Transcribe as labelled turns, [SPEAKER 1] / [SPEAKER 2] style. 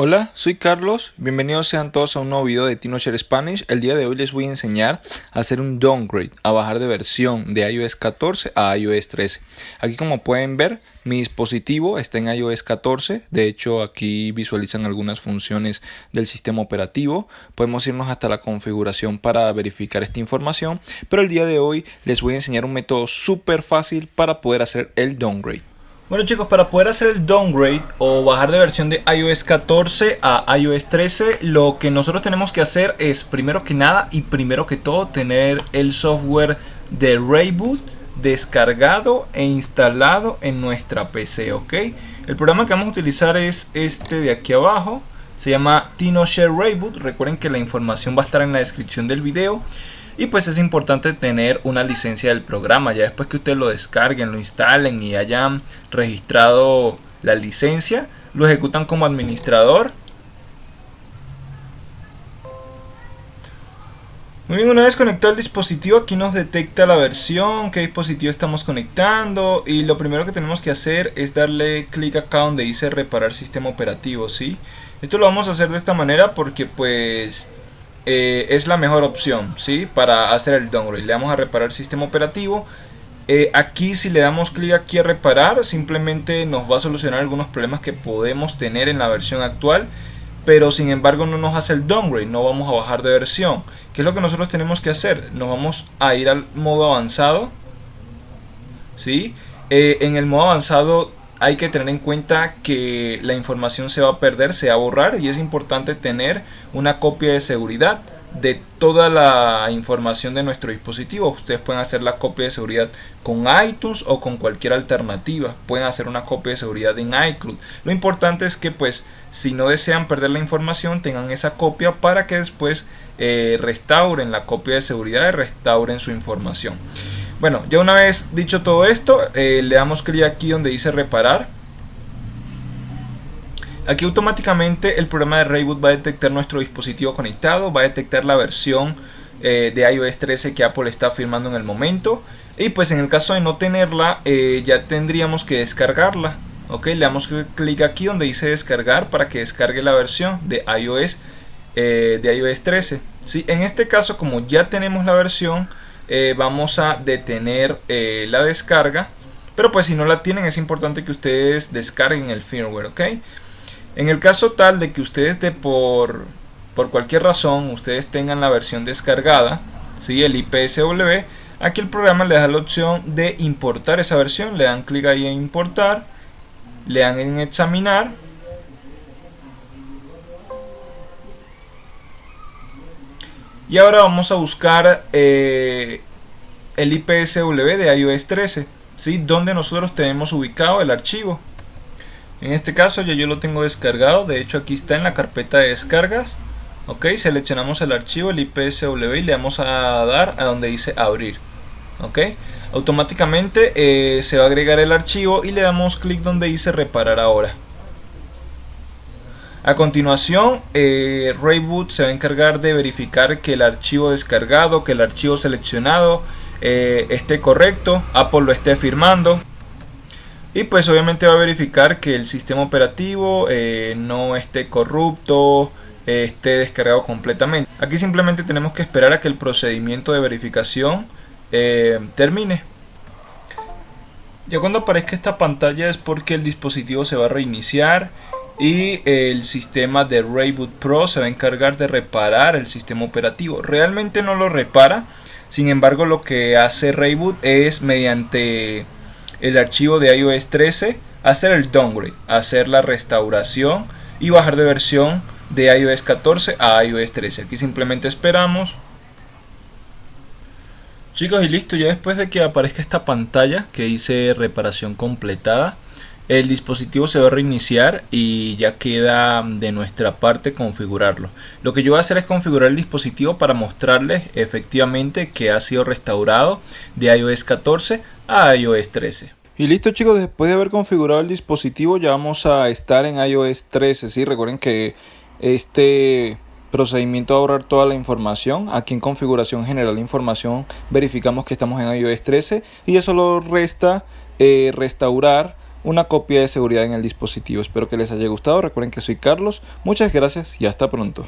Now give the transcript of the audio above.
[SPEAKER 1] Hola, soy Carlos, bienvenidos sean todos a un nuevo video de TinoShare Spanish. El día de hoy les voy a enseñar a hacer un downgrade, a bajar de versión de iOS 14 a iOS 13. Aquí como pueden ver, mi dispositivo está en iOS 14, de hecho aquí visualizan algunas funciones del sistema operativo. Podemos irnos hasta la configuración para verificar esta información, pero el día de hoy les voy a enseñar un método súper fácil para poder hacer el downgrade. Bueno chicos, para poder hacer el downgrade o bajar de versión de iOS 14 a iOS 13, lo que nosotros tenemos que hacer es primero que nada y primero que todo tener el software de Rayboot descargado e instalado en nuestra PC, ¿ok? El programa que vamos a utilizar es este de aquí abajo, se llama TinoShare Rayboot, recuerden que la información va a estar en la descripción del video. Y pues es importante tener una licencia del programa. Ya después que ustedes lo descarguen, lo instalen y hayan registrado la licencia, lo ejecutan como administrador. Muy bien, una vez conectado el dispositivo, aquí nos detecta la versión, qué dispositivo estamos conectando y lo primero que tenemos que hacer es darle clic acá donde dice reparar sistema operativo, ¿sí? Esto lo vamos a hacer de esta manera porque pues eh, es la mejor opción ¿sí? para hacer el downgrade. Le damos a reparar el sistema operativo. Eh, aquí si le damos clic aquí a reparar, simplemente nos va a solucionar algunos problemas que podemos tener en la versión actual. Pero sin embargo no nos hace el downgrade, no vamos a bajar de versión. ¿Qué es lo que nosotros tenemos que hacer? Nos vamos a ir al modo avanzado. ¿sí? Eh, en el modo avanzado hay que tener en cuenta que la información se va a perder, se va a borrar y es importante tener una copia de seguridad de toda la información de nuestro dispositivo. Ustedes pueden hacer la copia de seguridad con iTunes o con cualquier alternativa. Pueden hacer una copia de seguridad en iCloud. Lo importante es que pues si no desean perder la información tengan esa copia para que después eh, restauren la copia de seguridad y restauren su información. Bueno, ya una vez dicho todo esto, eh, le damos clic aquí donde dice reparar. Aquí automáticamente el programa de Rayboot va a detectar nuestro dispositivo conectado, va a detectar la versión eh, de iOS 13 que Apple está firmando en el momento. Y pues en el caso de no tenerla, eh, ya tendríamos que descargarla. Ok, le damos clic aquí donde dice descargar para que descargue la versión de iOS, de iOS 13. ¿sí? En este caso, como ya tenemos la versión, eh, vamos a detener eh, la descarga. Pero pues si no la tienen es importante que ustedes descarguen el firmware, ¿ok? En el caso tal de que ustedes de por, por cualquier razón ustedes tengan la versión descargada, ¿sí? el IPSW, aquí el programa le da la opción de importar esa versión. Le dan clic ahí en importar, le dan en examinar Y ahora vamos a buscar eh, el IPSW de iOS 13, ¿sí? donde nosotros tenemos ubicado el archivo. En este caso ya yo lo tengo descargado, de hecho aquí está en la carpeta de descargas. Ok, seleccionamos el archivo, el IPSW y le vamos a dar a donde dice abrir. Ok, automáticamente eh, se va a agregar el archivo y le damos clic donde dice reparar ahora. A continuación, eh, Rayboot se va a encargar de verificar que el archivo descargado, que el archivo seleccionado eh, esté correcto, Apple lo esté firmando. Y pues obviamente va a verificar que el sistema operativo eh, no esté corrupto, esté descargado completamente. Aquí simplemente tenemos que esperar a que el procedimiento de verificación termine. Ya cuando aparezca esta pantalla es porque el dispositivo se va a reiniciar y el sistema de Rayboot Pro se va a encargar de reparar el sistema operativo. Realmente no lo repara, sin embargo lo que hace Rayboot es mediante el archivo de iOS 13 hacer el downgrade, hacer la restauración y bajar de versión de iOS 14 a iOS 13. Aquí simplemente esperamos. Chicos y listo, ya después de que aparezca esta pantalla que dice reparación completada, el dispositivo se va a reiniciar y ya queda de nuestra parte configurarlo. Lo que yo voy a hacer es configurar el dispositivo para mostrarles efectivamente que ha sido restaurado de iOS 14 a iOS 13. Y listo chicos, después de haber configurado el dispositivo ya vamos a estar en iOS 13. ¿sí? Recuerden que este procedimiento a ahorrar toda la información. Aquí en configuración general de información verificamos que estamos en iOS 13 y eso solo resta eh, restaurar una copia de seguridad en el dispositivo. Espero que les haya gustado. Recuerden que soy Carlos. Muchas gracias y hasta pronto.